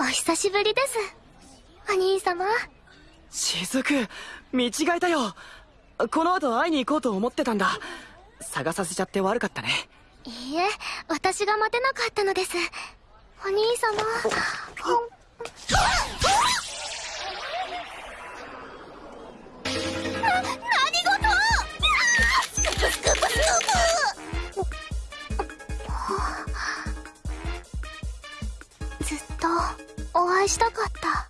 お久しぶりです。お兄様。雫見違えたよ。この後会いに行こうと思ってたんだ。探させちゃって悪かったね。いいえ私が待てなかったのです。お兄様。な何事スクープスクープスクープずっと返したかった。